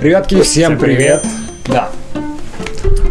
Ребятки, всем привет! Да,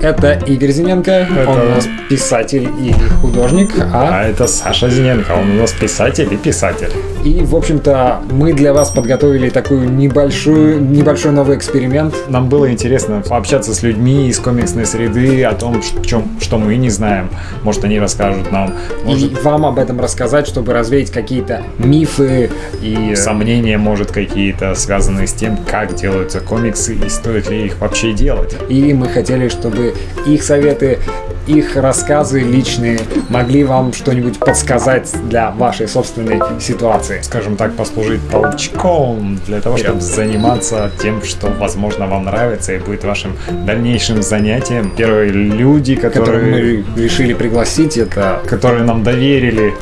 это Игорь Зиненко, Это- он у нас писатель и художник, а А это Саша Зиненко, он у нас писатель и писатель. И, в общем-то, мы для вас подготовили такую небольшую, небольшой новый эксперимент. Нам было интересно пообщаться с людьми из комиксной среды о том, ш- чем, что мы не знаем. Может, они расскажут нам. Может, И вам об этом рассказать, чтобы развеять какие-то мифы и... сомнения, может, какие-то связанные с тем, как делаются комиксы и стоит ли их вообще делать. И мы хотели, чтобы их советы, их рассказы личные могли вам что-нибудь подсказать для вашей собственной ситуации. Скажем так, послужить толчком для того, чтобы заниматься тем, что, возможно, вам нравится и будет вашим дальнейшим занятием. Первые люди, Которые которые, мы решили пригласить, это которые нам доверили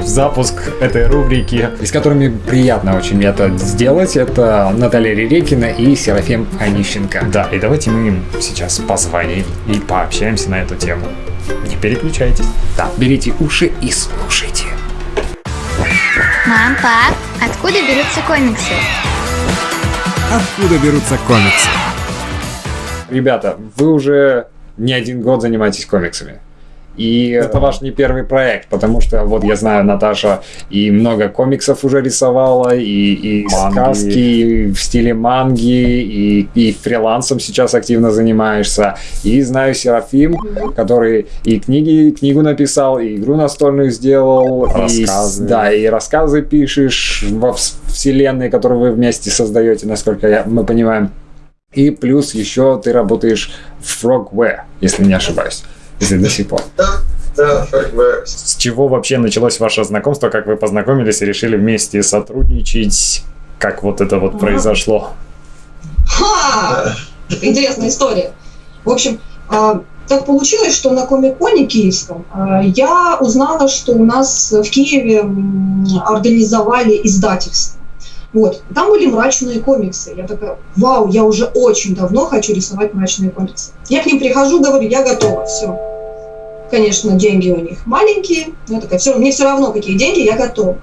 запуск этой рубрики. и с которыми приятно очень это сделать, это Наталья Ререкина и Серафим Онищенко. Да, и давайте мы им сейчас позвоним и пообщаемся на эту тему. Не переключайтесь. Да, берите уши и слушайте. Мам, пап, откуда берутся комиксы? Откуда берутся комиксы? Ребята, вы уже не один год занимаетесь комиксами. И это ваш не первый проект, потому что вот я знаю, Наташа и много комиксов уже рисовала, и, и Манги. сказки и в стиле манги, и, и фрилансом сейчас активно занимаешься. И знаю Серафим, который и книги, книгу написал, и игру настольную сделал, и, Рассказы. да, и рассказы пишешь во вс- вселенной, которую вы вместе создаете, насколько я, мы понимаем. И плюс еще ты работаешь в Frogware, если не ошибаюсь. Если до сих пор. Да, да, Frogwares. С чего вообще началось ваше знакомство, как вы познакомились и решили вместе сотрудничать? Как вот это вот произошло? Ха! Интересная история. В общем, а, так получилось, что на Комик-Коне киевском а, я узнала, что у нас в Киеве организовали издательство. Вот. Там были мрачные комиксы. Я такая, вау, я уже очень давно хочу рисовать мрачные комиксы. Я к ним прихожу, говорю, я готова, все. Конечно, деньги у них маленькие. но Я такая, все, мне все равно, какие деньги, я готова.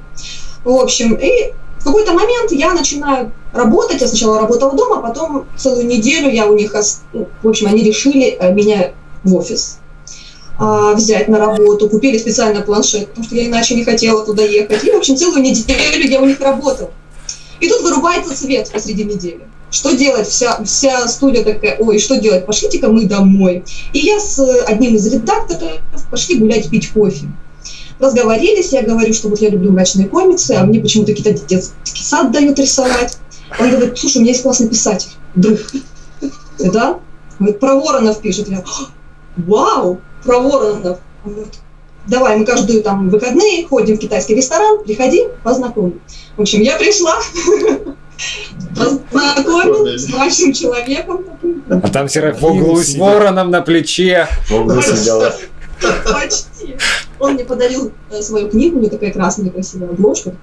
В общем, и в какой-то момент я начинаю работать. Я сначала работала дома, потом целую неделю я у них... ну, В общем, они решили э, меня в офис а, взять на работу. Купили специально планшет, потому что я иначе не хотела туда ехать. И, в общем, целую неделю я у них работала. И тут вырубается свет посреди недели. Что делать? Вся, вся студия такая, ой, что делать? Пошлите-ка мы домой. И я с э, одним из редакторов пошли гулять, пить кофе. Разговорились, я говорю, что вот я люблю мрачные комиксы, а мне почему-то какие-то детский сад дают рисовать. Он говорит, слушай, у меня есть классный писатель, друг. Да? Говорит, про Воронов пишет. Я, вау, про Воронов. Давай, мы каждую там выходные ходим в китайский ресторан, приходи, познакомим. В общем, я пришла, познакомилась с мрачным человеком. А там В Серафим углу с вороном на плече. В углу сидела. Почти. Он мне подарил э, свою книгу, у нее такая красная красивая обложка.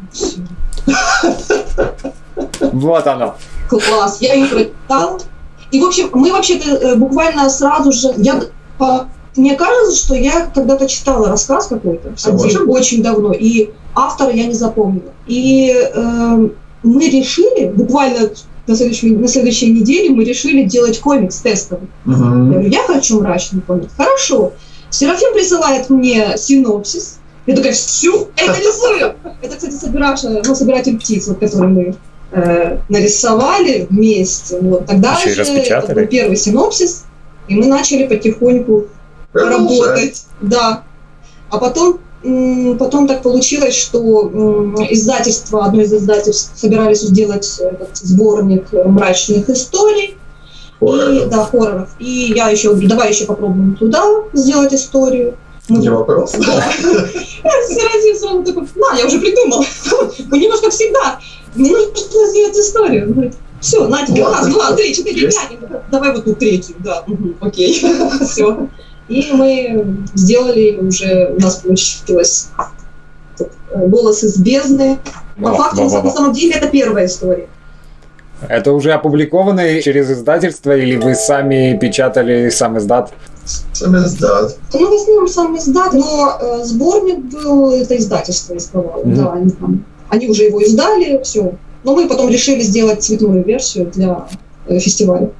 Вот оно. Класс, я ее прочитала. И, в общем, мы вообще-то э, буквально сразу же... Я, по- мне кажется, что я когда-то читала рассказ какой-то, один, очень давно, и автора я не запомнила. И э, мы решили, буквально на следующей, на следующей неделе мы решили делать комикс тестовый. Я говорю, я хочу мрачный комикс. Хорошо. Серафим присылает мне синопсис. Я такая, все, это рисую. Это, кстати, собираша, ну, собиратель птиц, вот, который мы э, нарисовали вместе. Вот. Тогда Еще же распечатали? это был первый синопсис, и мы начали потихоньку работать. Да. А потом, потом так получилось, что издательство, одно из издательств собирались сделать этот сборник э, мрачных историй. И, да, хорроров. И я еще говорю, давай еще попробуем туда сделать историю. Мы- Не вопрос. Да. Серафим сразу такой, на, я уже придумал. Мы немножко всегда. Мне нужно сделать историю. Он говорит, все, на тебе, раз, два, три, четыре, пять. Давай вот тут третью, да, окей, все. И мы сделали уже, у нас получилось голос из бездны. По Во, факту, во, на самом деле, это первая история. Это уже опубликовано через издательство или вы сами печатали сам издат? Сам издат. Ну, в основном сам издат, но э, сборник был, это издательство издавало, Мгм. да, они там, они уже его издали, все. Но мы потом решили сделать цветную версию для э, фестиваля.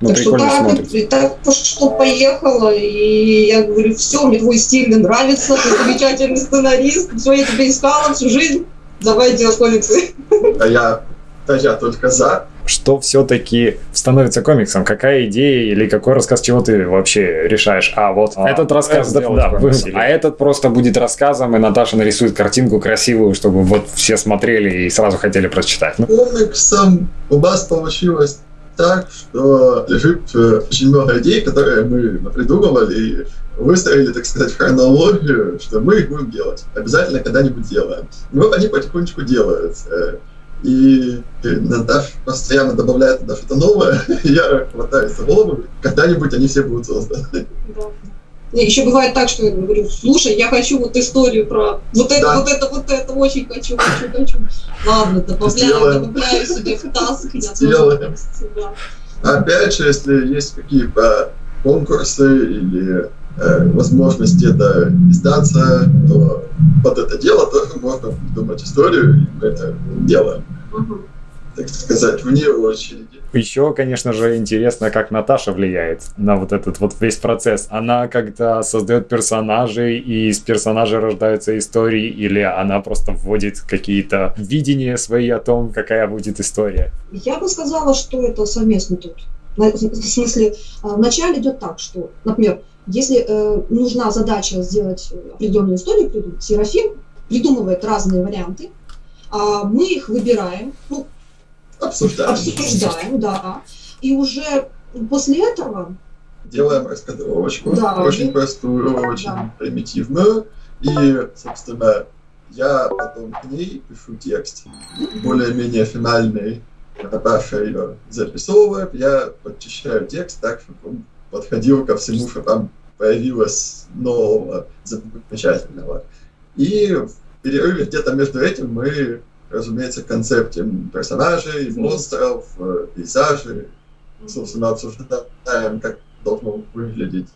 Ну, так что прикольно так, смотрится. и так что поехала, и я говорю, все, мне твой стиль мне нравится, ты замечательный сценарист, все, я тебя искала всю жизнь, давай делать комиксы. А я, да я только за. Что все-таки становится комиксом? Какая идея или какой рассказ, чего ты вообще решаешь? А, вот А, этот рассказ сделать да, комикс. а этот просто будет рассказом, и Наташа нарисует картинку красивую, чтобы вот все смотрели и сразу хотели прочитать. Ну, Комиксом у нас получилось так, что лежит э, очень много идей, которые мы придумывали и выстроили, так сказать, хронологию, что мы их будем делать. Обязательно когда-нибудь делаем. И вот они потихонечку делаются. И Наташа постоянно добавляет туда что-то новое, я хватаюсь за голову, когда-нибудь они все будут созданы. Еще бывает так, что я говорю, слушай, я хочу вот историю про вот это, Да. вот это, вот это, очень хочу, хочу, хочу. Ладно, добавляю, добавляю себе в таск. Сделаем. да. Опять же, если есть какие-то конкурсы или э, возможности это издаться, то под это дело тоже можно придумать историю, и мы это делаем, Мгм. Так сказать, вне очереди. Еще, конечно же, интересно, как Наташа влияет на вот этот вот весь процесс. Она как-то создает персонажей, и из персонажей рождаются истории, или она просто вводит какие-то видения свои о том, какая будет история. Я бы сказала, что это совместный труд. На- В смысле, а, вначале идет так, что, например, если э, нужна задача сделать э, определенную историю, Серафим придумывает разные варианты, а мы их выбираем, ну, Обсуждаем. обсуждаем, да, и уже после этого Делаем раскадровочку, Да. очень простую, очень Да. примитивную. И, собственно, я потом к ней пишу текст, более-менее финальный. Наташа ее записывает, я подчищаю текст так, чтобы он подходил ко всему, что там появилось нового, замечательного. И в перерыве где-то между этим мы, разумеется, концептим персонажей, монстров, э, пейзажей, собственно, обсуждаем, как должно выглядеть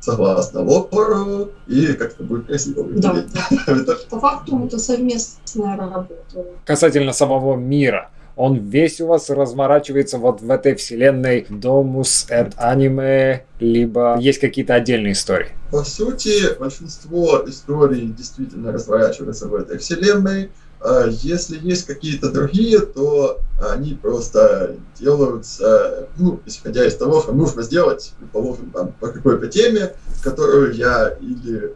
согласно лору и как это будет красиво выглядеть. да. По факту это совместная работа. касательно самого мира. Он весь у вас разворачивается вот в этой вселенной Domus et Anime, либо есть какие-то отдельные истории. По сути, большинство историй действительно разворачивается в этой вселенной. А Если есть какие-то другие, то они просто делаются, ну, исходя из того, что нужно сделать, предположим, там, по какой-то теме, которую я или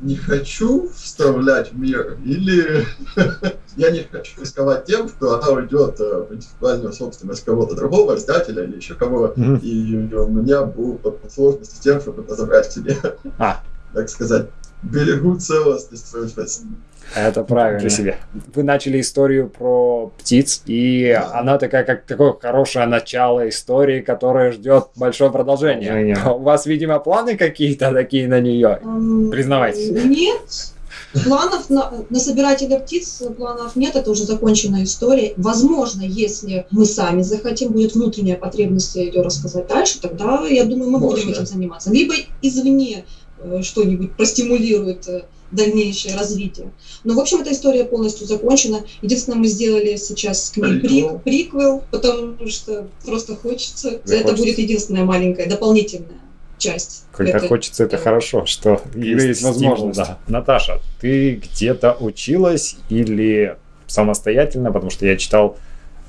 не хочу вставлять в мир, или я не хочу рисковать тем, что она уйдет э, в интеллектуальную собственность кого-то другого, издателя или еще кого, и у меня будут сложности с тем, чтобы это забрать себе. А. Так сказать, берегу целостность своего Это правильно. Для себя. Вы начали историю про птиц, и она такая, как такое хорошее начало истории, которая ждет большое продолжение. Продолжение. У вас, видимо, планы какие-то такие на нее? Признавайтесь. Нет. Планов на, на собирателя птиц планов нет, это уже законченная история. Возможно, если мы сами захотим, будет внутренняя потребность ее рассказать дальше, тогда, я думаю, мы будем Можно. этим заниматься. Либо извне э, что-нибудь простимулирует э, дальнейшее развитие. Но, в общем, эта история полностью закончена. Единственное, мы сделали сейчас к ней Приквел. прик- приквел, потому что просто хочется. Это Захочется. будет единственная маленькая дополнительная часть. Когда этой хочется, это хорошо, что есть, есть стимул, возможность. да. Наташа, ты где-то училась или самостоятельно, потому что я читал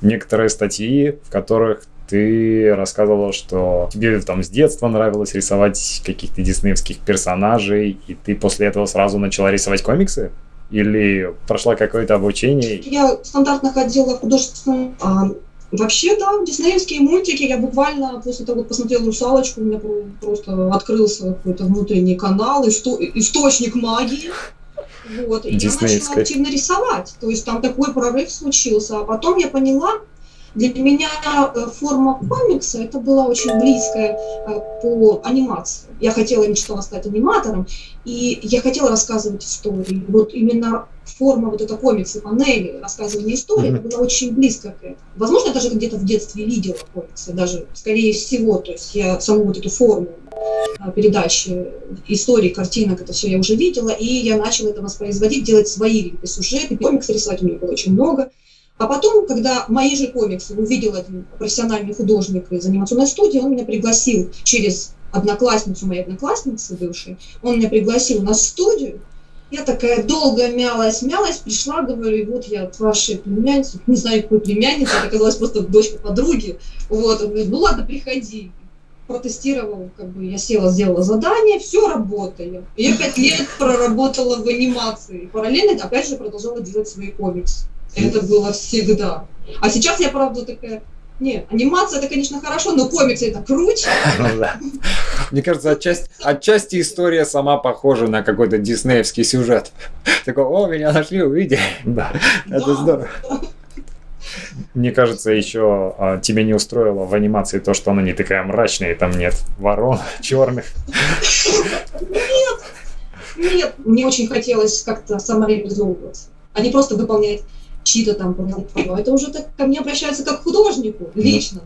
некоторые статьи, в которых ты рассказывала, что тебе там с детства нравилось рисовать каких-то диснеевских персонажей, и ты после этого сразу начала рисовать комиксы? Или прошла какое-то обучение? Я стандартно ходила в художественную... а, вообще, да, диснеевские мультики. Я буквально после того, как посмотрела «Русалочку», у меня про- просто открылся какой-то внутренний канал, исто- источник магии. Вот, и я начала активно рисовать. То есть там такой прорыв случился. А потом я поняла, для меня э, форма комикса это была очень близкая э, по анимации. Я хотела, мечтала стать аниматором, и я хотела рассказывать истории. Вот именно форма вот этой комиксы, панели, рассказывания истории, Мгм. это было очень близко к этому. Возможно, я даже где-то в детстве видела комиксы, даже скорее всего, то есть я саму вот эту форму а, передачи истории, картинок, это все я уже видела, и я начала это воспроизводить, делать свои сюжеты, комиксы рисовать у меня было очень много. А потом, когда мои же комиксы увидел один профессиональный художник из анимационной студии, он меня пригласил через одноклассницу моей одноклассницы бывшей, он меня пригласил на студию, я такая долго мялась, мялась, пришла, говорю, и вот я от вашей племянницы, не знаю, какой племянницы, это оказалась просто дочка подруги, вот, он говорит, ну ладно, приходи, протестировал, как бы я села, сделала задание, все, работаю. Я пять лет проработала в анимации, параллельно, опять же, продолжала делать свои комиксы. Это было всегда. А сейчас я, правда, такая, не, анимация это, конечно, хорошо, но комиксы это круче. Ну да. Мне кажется, отчасти, отчасти история сама похожа на какой-то диснеевский сюжет. Такой, о, меня нашли, увидели. Да. Это здорово. Мне кажется, еще а, тебя не устроило в анимации то, что она не такая мрачная, и там нет ворон черных. Нет, мне очень хотелось как-то самореализовываться, а не просто выполнять чьи-то там планы. Это уже так ко мне обращаются как к художнику, лично,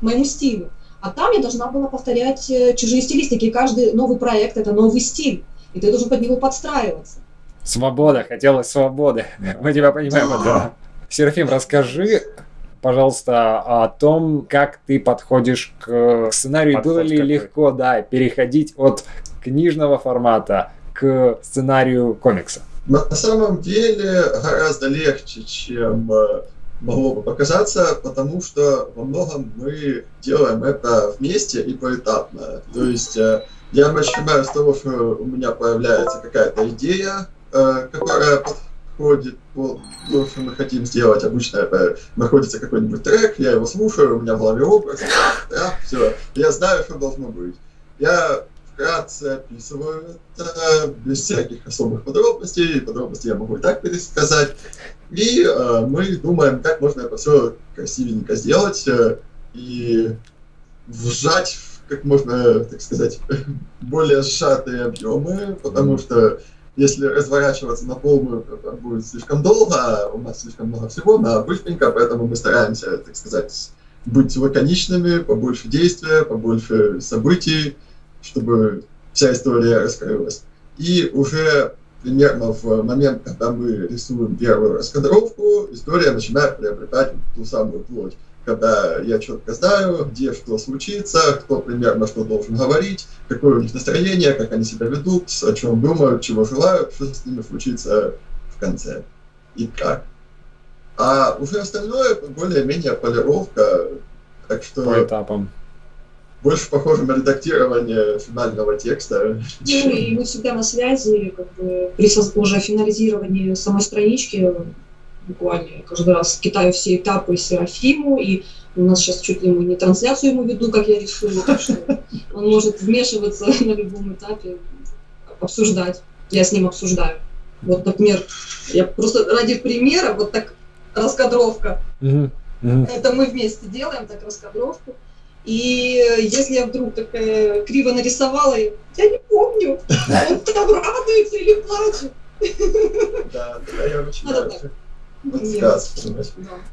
к моему стилю. А там я должна была повторять э, чужие стилистики. И каждый новый проект – это новый стиль. И ты должен под него подстраиваться. Свобода, хотелось свободы. Мы тебя понимаем. Да. Да. Серафим, расскажи, пожалуйста, о том, как ты подходишь к сценарию. Подход Было ли какой? легко, да, переходить от книжного формата к сценарию комикса? На самом деле гораздо легче, чем э, могло бы показаться, потому что во многом мы делаем это вместе и поэтапно. То есть э, я начинаю с того, что у меня появляется какая-то идея, э, которая подходит под то, что мы хотим сделать. Обычно это находится какой-нибудь трек, я его слушаю, у меня в голове образ, да, все, я знаю, что должно быть. Я вкратце описываю это без всяких особых подробностей. Подробности я могу и так пересказать. И э, мы думаем, как можно это все красивенько сделать э, и вжать в как можно, так сказать, более сжатые объемы, потому что если разворачиваться на полную, будет слишком долго, а у нас слишком много всего, на быстренько, поэтому мы стараемся, так сказать, быть лаконичными, побольше действия, побольше событий, чтобы вся история раскрылась. И уже примерно в момент, когда мы рисуем первую раскадровку, история начинает приобретать ту самую плоть. Когда я четко знаю, где что случится, кто примерно что должен говорить, какое у них настроение, как они себя ведут, о чем думают, чего желают, что с ними случится в конце и как. А уже остальное более-менее полировка, так что По этапам. Больше похоже на редактирование финального текста. Ну, и мы всегда на связи, как бы, при уже финализировании самой странички, буквально я каждый раз китаю все этапы Серафиму, и у нас сейчас чуть ли мы не трансляцию ему веду, как я решила, так что он может вмешиваться на любом этапе, обсуждать. Я с ним обсуждаю. Вот, например, я просто ради примера, вот так раскадровка, это мы вместе делаем так раскадровку. И если я вдруг такая криво нарисовала, я не помню, он там радуется или плачет. Да, тогда я так. подсказывать.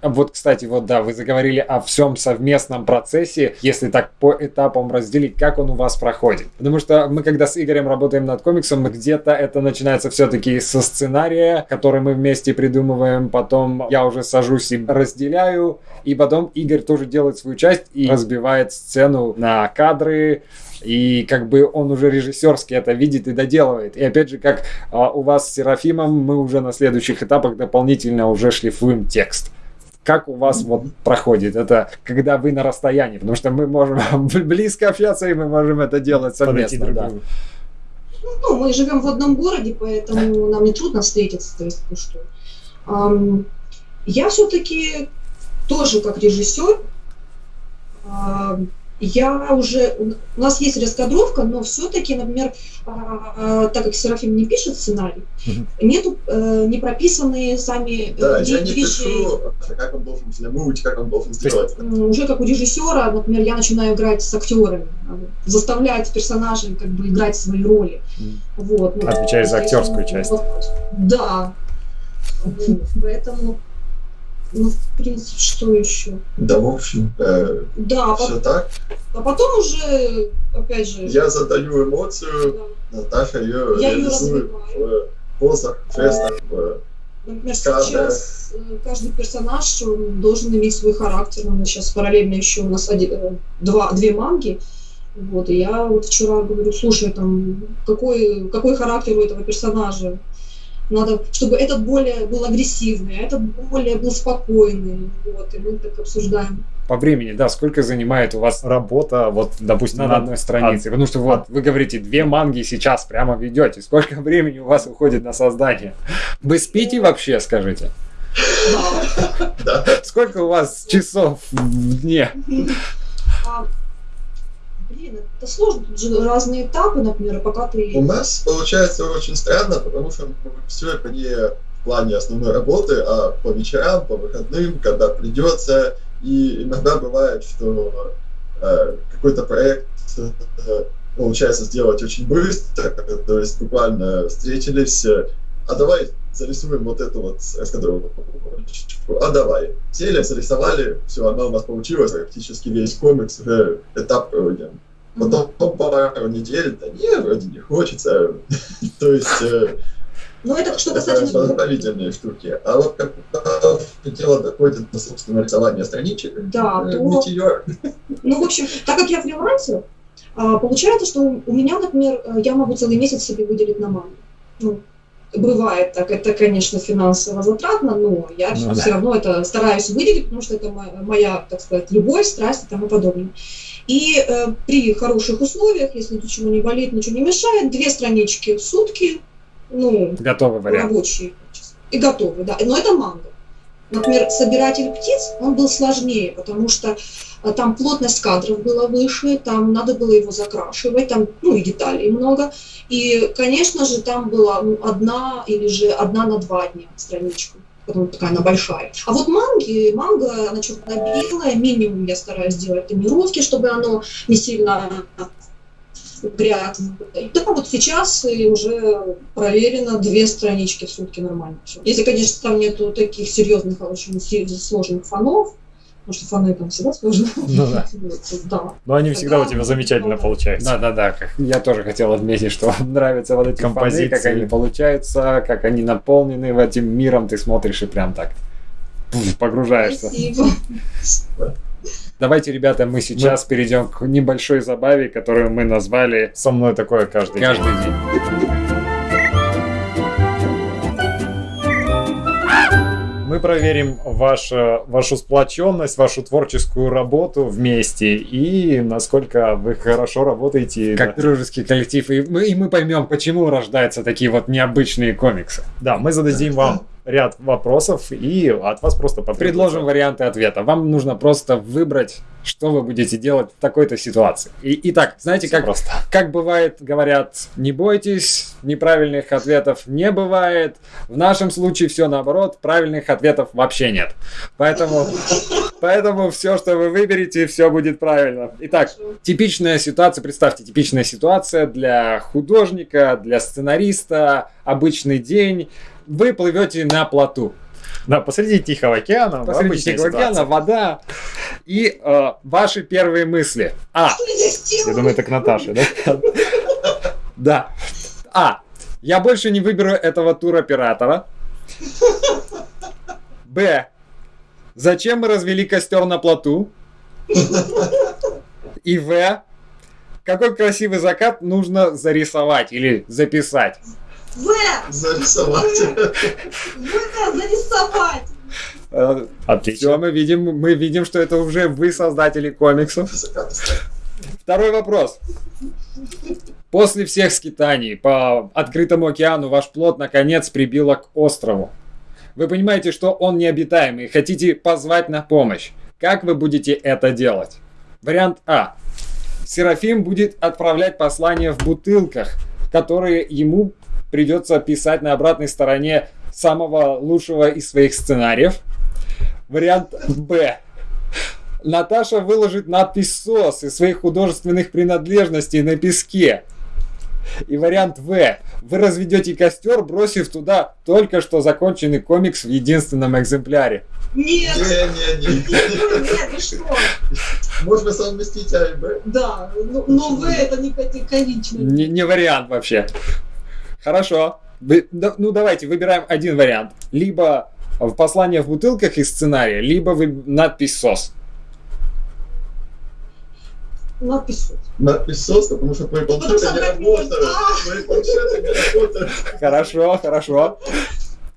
Да. Вот, кстати, вот да, вы заговорили о всем совместном процессе, если так по этапам разделить, как он у вас проходит. Потому что мы, когда с Игорем работаем над комиксом, где-то это начинается все-таки со сценария, который мы вместе придумываем, потом я уже сажусь и разделяю, и потом Игорь тоже делает свою часть и разбивает сцену на кадры, и как бы он уже режиссерски это видит и доделывает. И опять же, как а, у вас с Серафимом, мы уже на следующих этапах дополнительно уже шлифуем текст. Как у вас вот проходит это, когда вы на расстоянии? Потому что мы можем близко общаться, и мы можем это делать совместно. да. другу. Ну, мы живем в одном городе, поэтому нам не трудно встретиться. То есть, ну что. Ам, я все-таки тоже как режиссер, я уже, у нас есть раскадровка, но все-таки, например, а, а, так как Серафим не пишет сценарий, Мгм. нету э, не прописанные сами э, Да, я не вещи. пишу, как он должен взглянуть, как он должен сделать. Уже как у режиссера, например, я начинаю играть с актерами, э, заставлять персонажей как бы играть свои роли. Вот, ну, Отвечаешь за актерскую часть. Да. Поэтому, ну, в принципе, что еще? Да, в общем-то, Да, а все пот- так. а потом уже, опять же, Я задаю эмоцию, да, Наташа ее Я реализует развиваю. в позах, жестах, в Например, Каждая- сейчас э, каждый персонаж он должен иметь свой характер. У нас сейчас параллельно еще у нас один- э, два, две манги. Вот, и я вот вчера говорю, слушай, там, какой, какой характер у этого персонажа? Надо, чтобы этот более был агрессивный, а этот более был спокойный. Вот, и мы так обсуждаем. По времени, да, сколько занимает у вас Работа, вот, допустим, на над- одной странице? Потому что вот вы говорите, две манги сейчас прямо ведете. Сколько времени у вас уходит на создание? Вы спите вообще, скажите? Сколько у вас часов в дне? Блин, это сложно. Тут же разные этапы, например, пока ты... У нас получается очень странно, потому что все это не в плане основной работы, а по вечерам, по выходным, когда придется. И иногда бывает, что э, какой-то проект э, получается сделать очень быстро, то есть буквально встретились, э, а давай зарисуем вот эту вот раскадровку. А давай. Сели, зарисовали, все, оно у нас получилось, практически весь комикс, уже этап проводим. Потом по пару недель, да не, вроде не хочется. То есть э, Ну, это что касательно... позволительные штуки. А вот когда дело доходит до собственного рисования страничек, Да, э, то- метеор. Ну, в общем, так как я фрилансер, получается, что у меня, например, э, я могу целый месяц себе выделить на маму. Ну, бывает так, это, конечно, финансово затратно, но я Ну все да. равно это стараюсь выделить, потому что это моя, так сказать, любовь, страсть и тому подобное. И э, при хороших условиях, если ничего не болит, ничего не мешает, две странички в сутки, ну, вариант. рабочие и готовы, да. Но это манго. Например, собиратель птиц, он был сложнее, потому что а, там плотность кадров была выше, там надо было его закрашивать, там, ну, и деталей много. И, конечно же, там была ну, одна или же одна на два дня страничка, потому что такая она большая. А вот манги, манга, она черно-белая, минимум я стараюсь делать тонировки, чтобы оно не сильно И Да, вот сейчас и уже проверено две странички в сутки нормально все. Если, конечно, там нету таких серьезных, очень си- сложных фонов, потому что фоны там всегда сложно. Ну да. Да. Но они всегда у тебя замечательно получаются. Да, да, да. как- Я тоже хотел отметить, что вам нравятся вот эти композиции, как Композиции. они получаются, как они наполнены в этим миром. Ты смотришь и прям так погружаешься. Спасибо. Давайте, ребята, мы сейчас перейдем к небольшой забаве, которую мы назвали Со мной такое каждый день. каждый день. Мы проверим ваше, вашу сплоченность, вашу творческую работу вместе и насколько вы хорошо работаете. Как дружеский коллектив. И мы, и мы поймем, почему рождаются такие вот необычные комиксы. Да, мы зададим вам ряд вопросов и от вас просто потребуется. Предложим варианты ответа. Вам нужно просто выбрать, что вы будете делать в такой-то ситуации. И, итак, знаете, как, просто. как бывает, говорят, не бойтесь, неправильных ответов не бывает. В нашем случае все наоборот, правильных ответов вообще нет. Поэтому, поэтому все, что вы выберете, все будет правильно. Итак, типичная ситуация, представьте, типичная ситуация для художника, для сценариста, обычный день. Вы плывете на плоту. Да, посреди Тихого океана. Посреди Тихого океана, ситуация. вода. И э, ваши первые мысли. А. Я думаю, это к Наташе, да? Да. А. Я больше не выберу этого туроператора. Б. Зачем мы развели костер на плоту? И В. Какой красивый закат нужно зарисовать или записать? В! Зарисовать. В! Зарисовать! Все, Отлично. мы видим, мы видим, что это уже вы создатели комиксов. Второй вопрос. После всех скитаний по открытому океану ваш плод наконец прибило к острову. Вы понимаете, что он необитаемый и хотите позвать на помощь. Как вы будете это делать? Вариант А. Серафим будет отправлять послания в бутылках, которые ему придется писать на обратной стороне самого лучшего из своих сценариев. Вариант Б. Наташа выложит надпись СОС из своих художественных принадлежностей на песке. И вариант В. Вы разведете костер, бросив туда только что законченный комикс в единственном экземпляре. Нет! Не-не-не. Нет, вы что? Можно совместить А и Б. Да, но, но В это не категорично. Не, не вариант вообще. Хорошо. Вы, да, ну давайте выбираем один вариант. Либо послание в бутылках из сценария, либо вы, надпись СОС. Надпись «Сос». Надпись СОС, потому что мои планшеты не можно. Мои планшеты не работают. Хорошо, хорошо.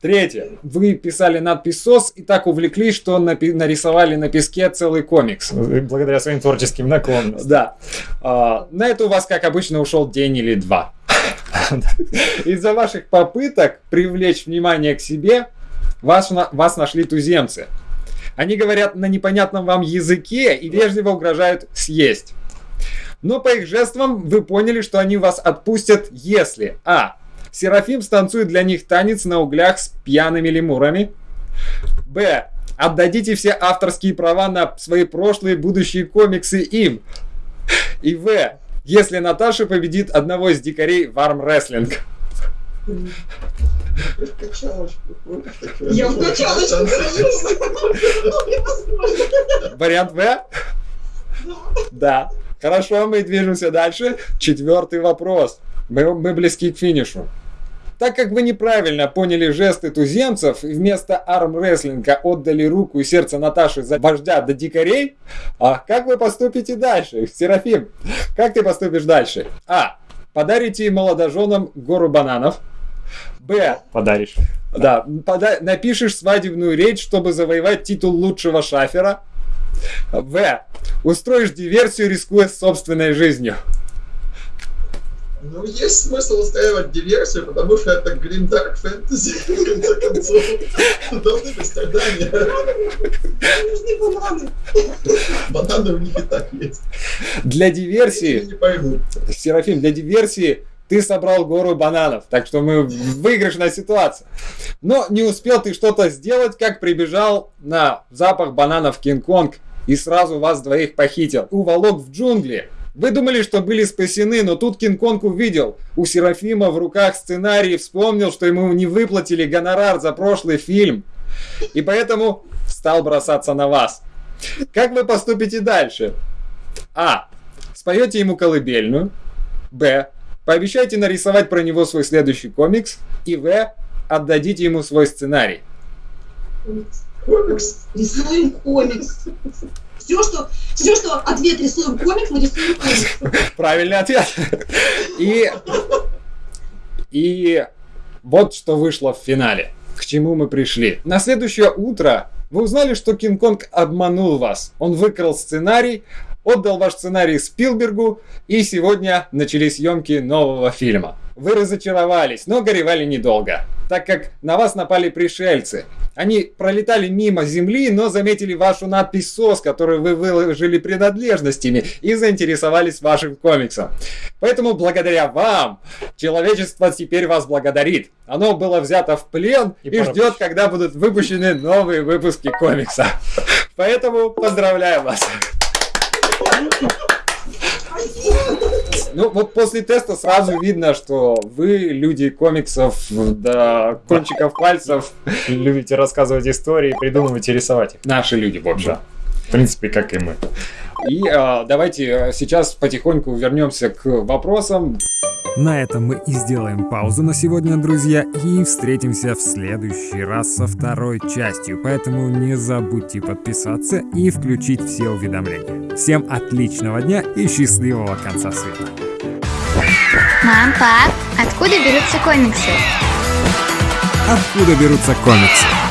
Третье. Вы писали надпись СОС и так увлеклись, что напи- нарисовали на песке целый комикс. Благодаря своим творческим наклонностям. Да. А, на это у вас, как обычно, ушел день или два. Из-за ваших попыток привлечь внимание к себе, вас, вас нашли туземцы. Они говорят на непонятном вам языке и вежливо угрожают съесть. Но по их жестам вы поняли, что они вас отпустят, если А. Серафим станцует для них танец на углях с пьяными лемурами. Б. Отдадите все авторские права на свои прошлые и будущие комиксы им. И В. Если Наташа победит одного из дикарей в армрестлинг. Я в качалочку. Вариант В? Да. Хорошо, мы движемся дальше. Четвертый вопрос. Мы, мы близки к финишу. Так как вы неправильно поняли жесты туземцев и вместо армрестлинга отдали руку и сердце Наташи за вождя до дикарей, а как вы поступите дальше? Серафим, как ты поступишь дальше? А. Подарите молодоженам гору бананов. Б. Подаришь. Да, пода- напишешь свадебную речь, чтобы завоевать титул лучшего шафера. В. Устроишь диверсию, рискуя собственной жизнью. Ну, есть смысл устраивать диверсию, потому что это Green Dark Fantasy, в конце концов. Должны быть страдания. Нужны бананы. Бананы у них и так есть. Для диверсии, не поймут. Серафим, для диверсии ты собрал гору бананов, так что мы выигрышная ситуация. Но не успел ты что-то сделать, как прибежал на запах бананов Кинг-Конг и сразу вас двоих похитил. Уволок в джунгли. Вы думали, что были спасены, но тут Кинг-Конг увидел у Серафима в руках сценарий вспомнил, что ему не выплатили гонорар за прошлый фильм. И поэтому стал бросаться на вас. Как вы поступите дальше? А. Споете ему колыбельную. Б. Пообещайте нарисовать про него свой следующий комикс. И В. Отдадите ему свой сценарий. Комикс. Рисуем комикс. Все, что, все, что ответ рисуем комикс, мы рисуем комикс. Правильный ответ. И, и вот что вышло в финале. К чему мы пришли. На следующее утро вы узнали, что Кинг-Конг обманул вас. Он выкрал сценарий, отдал ваш сценарий Спилбергу, и сегодня начались съемки нового фильма. Вы разочаровались, но горевали недолго, так как на вас напали пришельцы. Они пролетали мимо земли, но заметили вашу надпись СОС, которую вы выложили принадлежностями, и заинтересовались вашим комиксом. Поэтому благодаря вам человечество теперь вас благодарит. Оно было взято в плен и, И ждет, когда будут выпущены новые выпуски комикса. Поэтому поздравляю вас. Ну вот после теста сразу видно, что вы люди комиксов до кончиков пальцев. Любите рассказывать истории, придумывать и рисовать их. Наши люди, в общем. Да. В принципе, как и мы. И а, давайте э, сейчас потихоньку вернемся к вопросам. На этом мы и сделаем паузу на сегодня, друзья, и встретимся в следующий раз со второй частью. Поэтому не забудьте подписаться и включить все уведомления. Всем отличного дня и счастливого конца света. Мам, пап, откуда берутся комиксы? Откуда берутся комиксы?